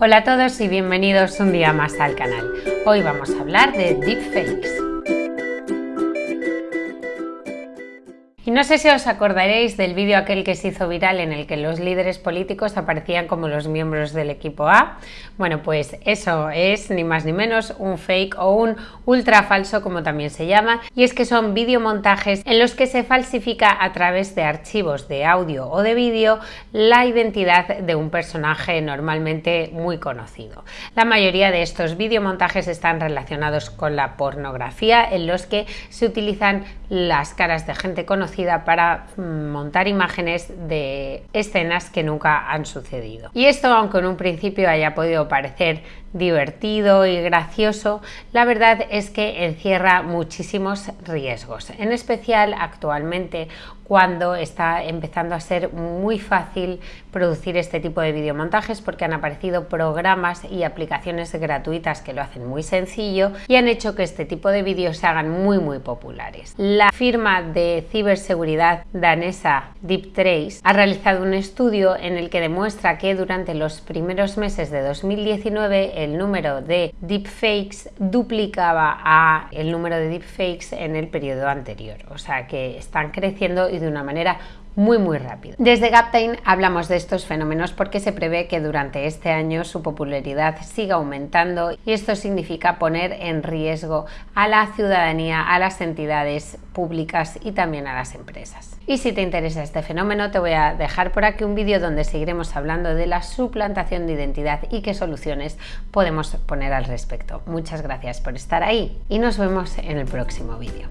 Hola a todos y bienvenidos un día más al canal. Hoy vamos a hablar de deepfakes. Y no sé si os acordaréis del vídeo aquel que se hizo viral en el que los líderes políticos aparecían como los miembros del equipo A. Bueno, pues eso es ni más ni menos un fake o un ultra falso como también se llama y es que son videomontajes en los que se falsifica a través de archivos de audio o de vídeo la identidad de un personaje normalmente muy conocido. La mayoría de estos videomontajes están relacionados con la pornografía en los que se utilizan las caras de gente conocida para mm, montar imágenes de escenas que nunca han sucedido. Y esto, aunque en un principio haya podido parecer divertido y gracioso, la verdad es que encierra muchísimos riesgos, en especial actualmente cuando está empezando a ser muy fácil producir este tipo de videomontajes porque han aparecido programas y aplicaciones gratuitas que lo hacen muy sencillo y han hecho que este tipo de vídeos se hagan muy muy populares. La firma de ciberseguridad danesa DeepTrace ha realizado un estudio en el que demuestra que durante los primeros meses de 2019 el número de deepfakes duplicaba a el número de deepfakes en el periodo anterior. O sea que están creciendo y de una manera muy muy rápido. Desde Gaptain hablamos de estos fenómenos porque se prevé que durante este año su popularidad siga aumentando y esto significa poner en riesgo a la ciudadanía, a las entidades públicas y también a las empresas. Y si te interesa este fenómeno te voy a dejar por aquí un vídeo donde seguiremos hablando de la suplantación de identidad y qué soluciones podemos poner al respecto. Muchas gracias por estar ahí y nos vemos en el próximo vídeo.